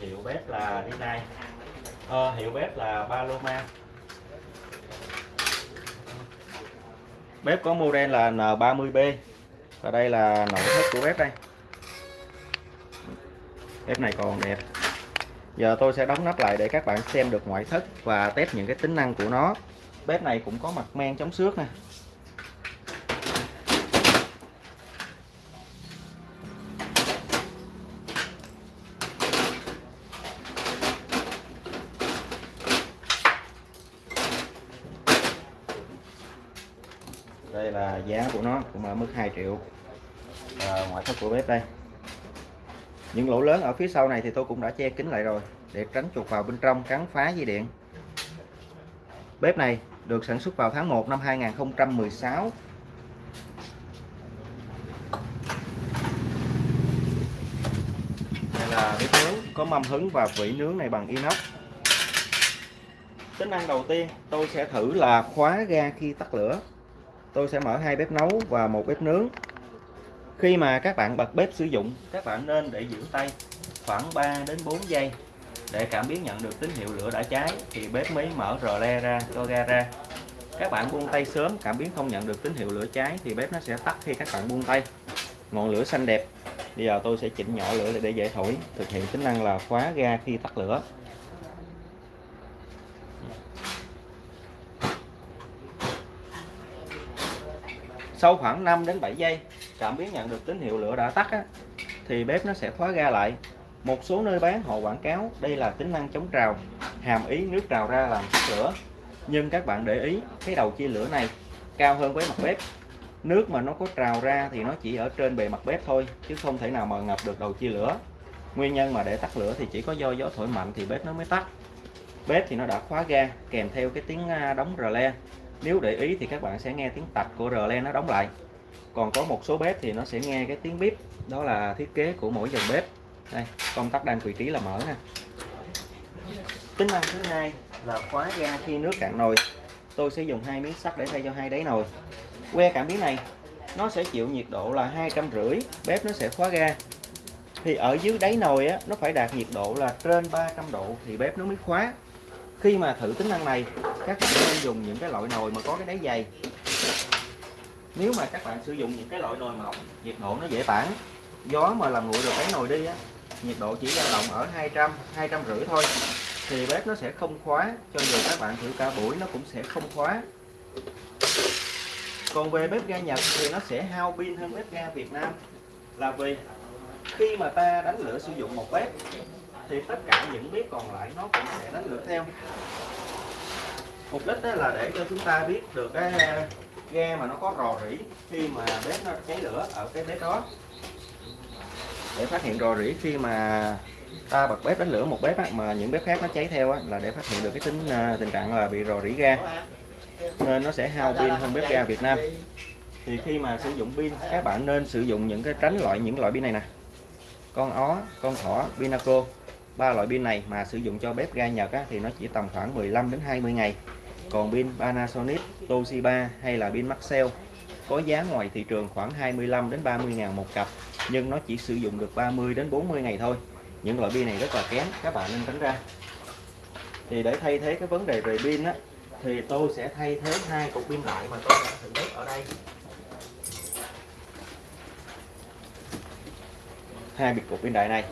hiệu bếp là Rinnai à, ờ, hiệu bếp là Paloma bếp có model là N30B và đây là nội thất của bếp đây. Bếp này còn đẹp. Giờ tôi sẽ đóng nắp lại để các bạn xem được ngoại thất và test những cái tính năng của nó. Bếp này cũng có mặt men chống xước nè. Đây là giá của nó cũng ở mức 2 triệu. À, ngoại thất của bếp đây. Những lỗ lớn ở phía sau này thì tôi cũng đã che kín lại rồi để tránh chuột vào bên trong cắn phá dây điện. Bếp này được sản xuất vào tháng 1 năm 2016 đây là bếp nướng có mâm hứng và vỉ nướng này bằng inox. Tính năng đầu tiên tôi sẽ thử là khóa ga khi tắt lửa tôi sẽ mở hai bếp nấu và một bếp nướng. Khi mà các bạn bật bếp sử dụng, các bạn nên để giữ tay khoảng 3 đến 4 giây để cảm biến nhận được tín hiệu lửa đã cháy. Thì bếp mới mở rờ le ra, cho ga ra. Các bạn buông tay sớm, cảm biến không nhận được tín hiệu lửa cháy thì bếp nó sẽ tắt khi các bạn buông tay. Ngọn lửa xanh đẹp. Bây giờ tôi sẽ chỉnh nhỏ lửa để dễ thổi. Thực hiện tính năng là khóa ga khi tắt lửa. Sau khoảng 5 đến 7 giây cảm biến nhận được tín hiệu lửa đã tắt á, thì bếp nó sẽ khóa ga lại. Một số nơi bán họ quảng cáo đây là tính năng chống trào hàm ý nước trào ra làm tắt lửa. Nhưng các bạn để ý cái đầu chia lửa này cao hơn với mặt bếp. Nước mà nó có trào ra thì nó chỉ ở trên bề mặt bếp thôi chứ không thể nào mà ngập được đầu chia lửa. Nguyên nhân mà để tắt lửa thì chỉ có do gió thổi mạnh thì bếp nó mới tắt. Bếp thì nó đã khóa ga kèm theo cái tiếng à, đóng rờ le nếu để ý thì các bạn sẽ nghe tiếng tạch của rơ le nó đóng lại. Còn có một số bếp thì nó sẽ nghe cái tiếng bếp đó là thiết kế của mỗi dòng bếp. Đây, công tắc đang vị trí là mở nè tính năng thứ hai là khóa ga khi nước cạn nồi. Tôi sẽ dùng hai miếng sắt để thay cho hai đáy nồi. Que cảm biến này, nó sẽ chịu nhiệt độ là hai trăm rưỡi, bếp nó sẽ khóa ga. Thì ở dưới đáy nồi á, nó phải đạt nhiệt độ là trên 300 độ thì bếp nó mới khóa khi mà thử tính năng này, các bạn nên dùng những cái loại nồi mà có cái đáy dày. Nếu mà các bạn sử dụng những cái loại nồi mỏng nhiệt độ nó dễ tản, gió mà làm nguội được cái nồi đi á, nhiệt độ chỉ dao động ở 200 200 rưỡi thôi, thì bếp nó sẽ không khóa, cho dù các bạn thử cả buổi nó cũng sẽ không khóa. Còn về bếp ga Nhật thì nó sẽ hao pin hơn bếp ga Việt Nam, là vì khi mà ta đánh lửa sử dụng một bếp thì tất cả những bếp còn lại nó cũng sẽ đánh lửa theo. Mục đích đó là để cho chúng ta biết được cái ờ, ga mà nó có rò rỉ khi mà bếp nó cháy lửa ở cái bếp đó. Để phát hiện rò rỉ khi mà ta bật bếp đánh lửa một bếp á, mà những bếp khác nó cháy theo á, là để phát hiện được cái tính ờ, tình trạng là bị rò rỉ ga. Nên nó sẽ hao pin hơn bếp ga Việt Nam. Thì khi mà sử dụng pin các bạn nên sử dụng những cái tránh loại những loại pin này nè. Con ó con thỏ pinaco ba loại pin này mà sử dụng cho bếp ga Nhật á, thì nó chỉ tầm khoảng 15 đến 20 ngày. Còn pin Panasonic Toshiba hay là pin Maxell có giá ngoài thị trường khoảng 25 đến 30 ngàn một cặp nhưng nó chỉ sử dụng được 30 đến 40 ngày thôi. Những loại pin này rất là kém các bạn nên tránh ra. Thì để thay thế cái vấn đề về pin á thì tôi sẽ thay thế hai cục pin lại mà tôi đã thử bếp ở đây. Hai biệt cục pin đại này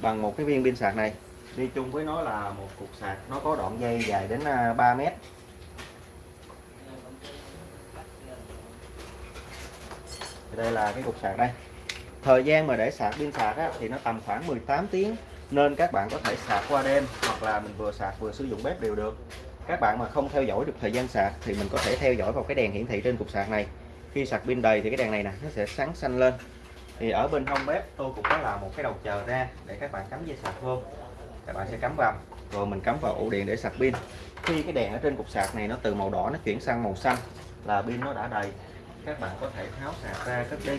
bằng một cái viên pin sạc này. Đi chung với nó là một cục sạc nó có đoạn dây dài đến à, 3 mét. Đây là cái cục sạc đây. Thời gian mà để sạc pin sạc á, thì nó tầm khoảng 18 tiếng nên các bạn có thể sạc qua đêm hoặc là mình vừa sạc vừa sử dụng bếp đều được. Các bạn mà không theo dõi được thời gian sạc thì mình có thể theo dõi vào cái đèn hiển thị trên cục sạc này. Khi sạc pin đầy thì cái đèn này nè nó sẽ sáng xanh lên thì ở bên hông bếp tôi cũng có làm một cái đầu chờ ra để các bạn cắm dây sạc vô. Các bạn sẽ cắm vào. Rồi mình cắm vào ổ điện để sạc pin. Khi cái đèn ở trên cục sạc này nó từ màu đỏ nó chuyển sang màu xanh là pin nó đã đầy. Các bạn có thể tháo sạc ra cất đi.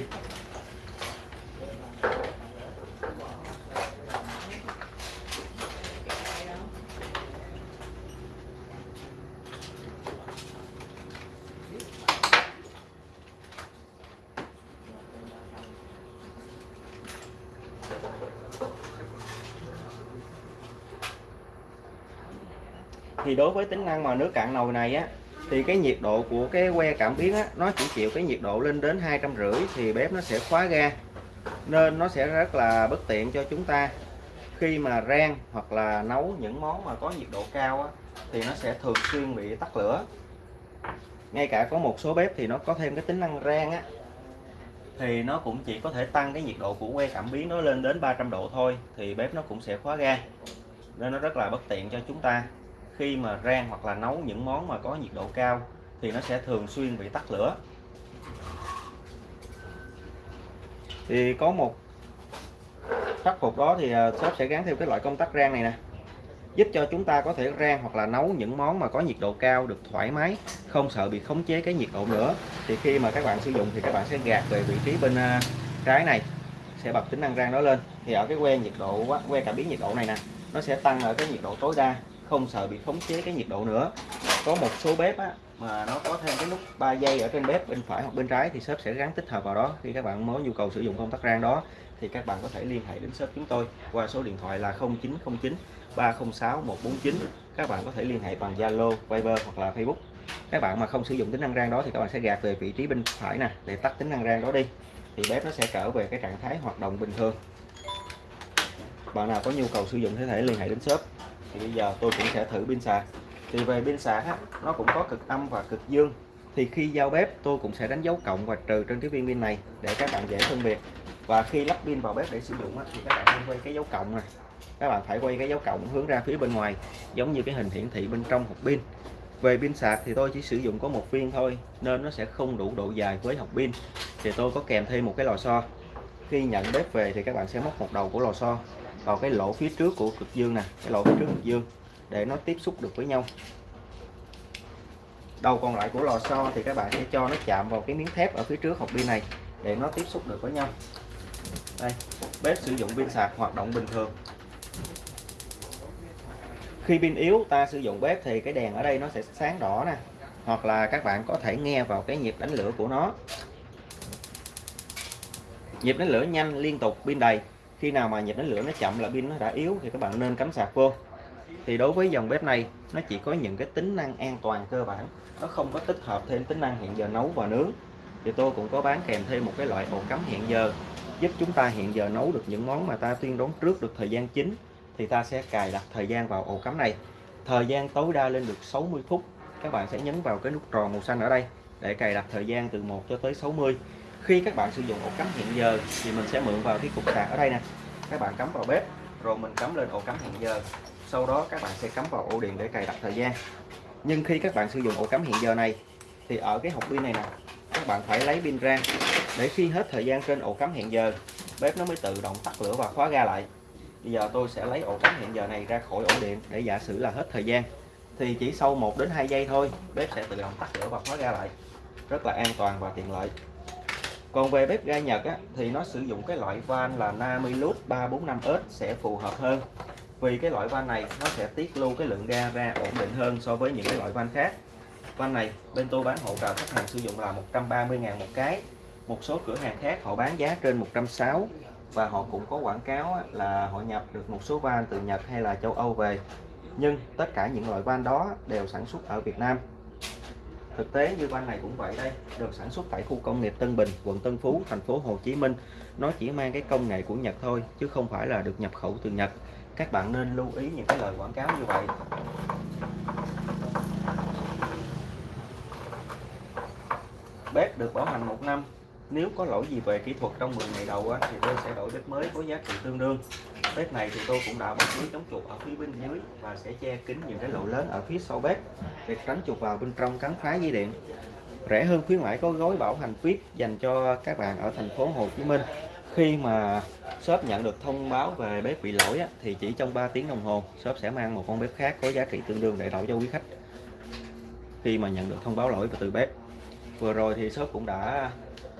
Thì đối với tính năng mà nước cạn nồi này á thì cái nhiệt độ của cái que cảm biến á nó chỉ chịu cái nhiệt độ lên đến hai trăm rưỡi thì bếp nó sẽ khóa ga. Nên nó sẽ rất là bất tiện cho chúng ta. Khi mà rang hoặc là nấu những món mà có nhiệt độ cao á, thì nó sẽ thường xuyên bị tắt lửa. Ngay cả có một số bếp thì nó có thêm cái tính năng rang á thì nó cũng chỉ có thể tăng cái nhiệt độ của que cảm biến nó lên đến 300 độ thôi thì bếp nó cũng sẽ khóa ga. Nên nó rất là bất tiện cho chúng ta khi mà rang hoặc là nấu những món mà có nhiệt độ cao thì nó sẽ thường xuyên bị tắt lửa. Thì có một khắc phục đó thì à, shop sẽ gắn thêm cái loại công tắc rang này nè. Giúp cho chúng ta có thể rang hoặc là nấu những món mà có nhiệt độ cao được thoải mái, không sợ bị khống chế cái nhiệt độ nữa. Thì khi mà các bạn sử dụng thì các bạn sẽ gạt về vị trí bên à, trái này, sẽ bật tính năng rang đó lên. Thì ở cái que nhiệt độ que cảm biến nhiệt độ này nè, nó sẽ tăng ở cái nhiệt độ tối đa không sợ bị khống chế cái nhiệt độ nữa. Có một số bếp á, mà nó có thêm cái nút 3 giây ở trên bếp bên phải hoặc bên trái thì shop sẽ gắn tích hợp vào đó. Khi các bạn có nhu cầu sử dụng công tắc rang đó thì các bạn có thể liên hệ đến shop chúng tôi qua số điện thoại là 0909 306 149 các bạn có thể liên hệ bằng Zalo, Viber hoặc là Facebook. Các bạn mà không sử dụng tính năng rang đó thì các bạn sẽ gạt về vị trí bên phải nè để tắt tính năng rang đó đi. Thì bếp nó sẽ trở về cái trạng thái hoạt động bình thường. Bạn nào có nhu cầu sử dụng có thể liên hệ đến shop thì bây giờ tôi cũng sẽ thử pin sạc. Thì về pin sạc á, nó cũng có cực âm và cực dương. Thì khi giao bếp tôi cũng sẽ đánh dấu cộng và trừ trên cái viên pin này để các bạn dễ phân biệt. Và khi lắp pin vào bếp để sử dụng á, thì các bạn nên quay cái dấu cộng này. Các bạn phải quay cái dấu cộng hướng ra phía bên ngoài giống như cái hình hiển thị bên trong hộp pin. Về pin sạc thì tôi chỉ sử dụng có một viên thôi nên nó sẽ không đủ độ dài với hộp pin. Thì tôi có kèm thêm một cái lò xo. Khi nhận bếp về thì các bạn sẽ móc một đầu của lò xo vào cái lỗ phía trước của cực dương nè, cái lỗ phía trước cực dương, để nó tiếp xúc được với nhau. Đầu còn lại của lò xo thì các bạn sẽ cho nó chạm vào cái miếng thép ở phía trước hộp pin này, để nó tiếp xúc được với nhau. Đây, bếp sử dụng pin sạc hoạt động bình thường. Khi pin yếu, ta sử dụng bếp thì cái đèn ở đây nó sẽ sáng đỏ nè, hoặc là các bạn có thể nghe vào cái nhịp đánh lửa của nó. Nhịp đánh lửa nhanh liên tục, pin đầy khi nào mà nhịp đánh lửa nó chậm, là pin nó đã yếu thì các bạn nên cắm sạc vô. Thì đối với dòng bếp này, nó chỉ có những cái tính năng an toàn cơ bản. Nó không có tích hợp thêm tính năng hẹn giờ nấu và nướng. Thì tôi cũng có bán kèm thêm một cái loại ổ cắm hẹn giờ, giúp chúng ta hẹn giờ nấu được những món mà ta tuyên đoán trước được thời gian chính. Thì ta sẽ cài đặt thời gian vào ổ cắm này. Thời gian tối đa lên được 60 phút. Các bạn sẽ nhấn vào cái nút tròn màu xanh ở đây để cài đặt thời gian từ 1 cho tới 60 khi các bạn sử dụng ổ cắm hiện giờ thì mình sẽ mượn vào cái cục sạc ở đây nè. Các bạn cắm vào bếp, rồi mình cắm lên ổ cắm hiện giờ. Sau đó các bạn sẽ cắm vào ổ điện để cài đặt thời gian. Nhưng khi các bạn sử dụng ổ cắm hiện giờ này, thì ở cái hộp pin này nè, các bạn phải lấy pin ra. Để khi hết thời gian trên ổ cắm hiện giờ, bếp nó mới tự động tắt lửa và khóa ga lại. Bây giờ tôi sẽ lấy ổ cắm hiện giờ này ra khỏi ổ điện để giả sử là hết thời gian. Thì chỉ sau 1 đến 2 giây thôi, bếp sẽ tự động tắt lửa và khóa ga lại. Rất là an toàn và tiện lợi còn về bếp ga Nhật á, thì nó sử dụng cái loại van là Namilus 345S sẽ phù hợp hơn. Vì cái loại van này nó sẽ tiết lưu cái lượng ga ra ổn định hơn so với những cái loại van khác. Van này bên tôi bán hỗ trợ khách hàng sử dụng là 130.000 một cái. Một số cửa hàng khác họ bán giá trên 160 và họ cũng có quảng cáo là họ nhập được một số van từ Nhật hay là châu Âu về. Nhưng tất cả những loại van đó đều sản xuất ở Việt Nam thực tế như van này cũng vậy đây. Được sản xuất tại khu công nghiệp Tân Bình, quận Tân Phú, thành phố Hồ Chí Minh, nó chỉ mang cái công nghệ của Nhật thôi, chứ không phải là được nhập khẩu từ Nhật. Các bạn nên lưu ý những cái lời quảng cáo như vậy. Bếp được bảo hành một năm. Nếu có lỗi gì về kỹ thuật trong 10 ngày đầu thì tôi sẽ đổi bếp mới có giá trị tương đương bếp này thì tôi cũng đã bọc lưới chống chuột ở phía bên dưới và sẽ che kín những cái lỗ lớn ở phía sau bếp để tránh chuột vào bên trong cắn phá dây điện. Rẻ hơn khuyến mãi có gói bảo hành VIP dành cho các bạn ở thành phố Hồ Chí Minh. Khi mà shop nhận được thông báo về bếp bị lỗi thì chỉ trong 3 tiếng đồng hồ, shop sẽ mang một con bếp khác có giá trị tương đương để đổi cho quý khách khi mà nhận được thông báo lỗi từ bếp. Vừa rồi thì shop cũng đã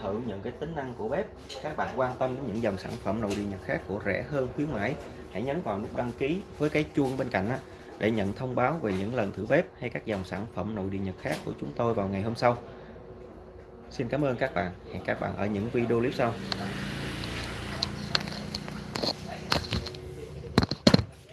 thử những cái tính năng của bếp. Các bạn quan tâm đến những dòng sản phẩm nội địa nhật khác của rẻ hơn khuyến mãi hãy nhấn vào nút đăng ký với cái chuông bên cạnh á, để nhận thông báo về những lần thử bếp hay các dòng sản phẩm nội địa nhật khác của chúng tôi vào ngày hôm sau. Xin cảm ơn các bạn. Hẹn các bạn ở những video clip sau.